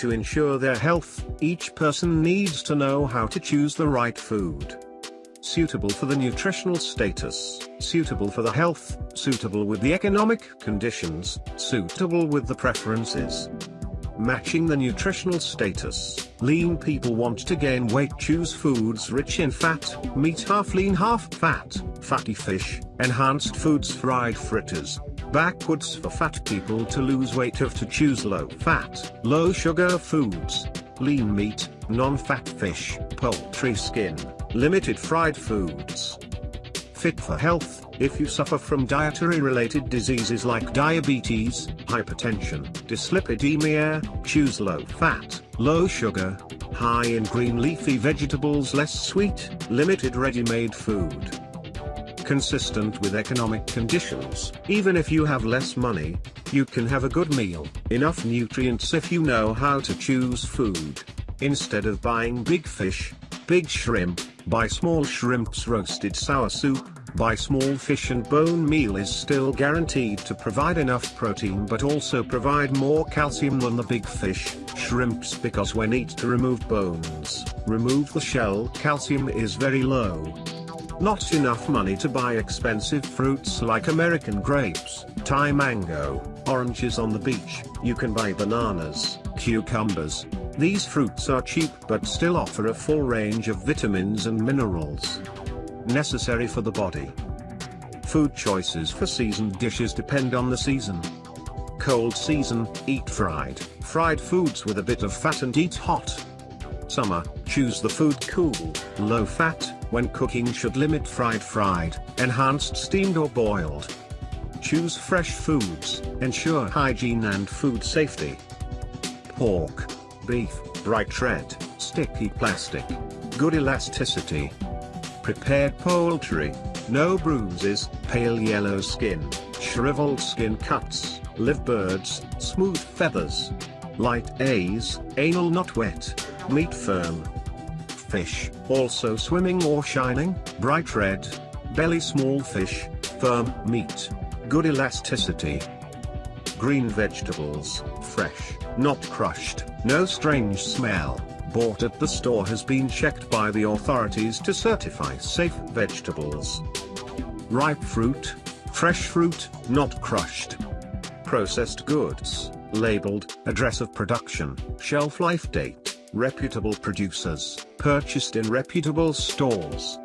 to ensure their health, each person needs to know how to choose the right food. Suitable for the nutritional status, suitable for the health, suitable with the economic conditions, suitable with the preferences. Matching the nutritional status, lean people want to gain weight choose foods rich in fat, meat half lean half fat, fatty fish, enhanced foods fried fritters, backwards for fat people to lose weight have to choose low fat, low sugar foods, lean meat, non-fat fish, poultry skin, limited fried foods. Fit for health, if you suffer from dietary related diseases like diabetes, hypertension, dyslipidemia, choose low fat, low sugar, high in green leafy vegetables less sweet, limited ready-made food consistent with economic conditions. Even if you have less money, you can have a good meal, enough nutrients if you know how to choose food. Instead of buying big fish, big shrimp, buy small shrimps roasted sour soup, buy small fish and bone meal is still guaranteed to provide enough protein but also provide more calcium than the big fish, shrimps because when eat to remove bones, remove the shell calcium is very low. Not enough money to buy expensive fruits like American grapes, Thai mango, oranges on the beach, you can buy bananas, cucumbers. These fruits are cheap but still offer a full range of vitamins and minerals necessary for the body. Food choices for seasoned dishes depend on the season. Cold season, eat fried, fried foods with a bit of fat and eat hot. Summer, choose the food cool, low fat, when cooking should limit fried fried, enhanced steamed or boiled. Choose fresh foods, ensure hygiene and food safety. Pork, beef, bright red, sticky plastic, good elasticity. Prepared poultry, no bruises, pale yellow skin, shriveled skin cuts, live birds, smooth feathers. Light A's, anal not wet, meat firm. Fish, also swimming or shining, bright red, belly small fish, firm meat, good elasticity. Green vegetables, fresh, not crushed, no strange smell, bought at the store has been checked by the authorities to certify safe vegetables. Ripe fruit, fresh fruit, not crushed. Processed goods, labeled, address of production, shelf life date reputable producers, purchased in reputable stores.